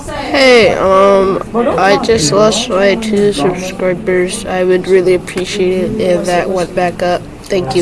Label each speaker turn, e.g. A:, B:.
A: Hey, um, I just lost my two subscribers. I would really appreciate it if that went back up. Thank you.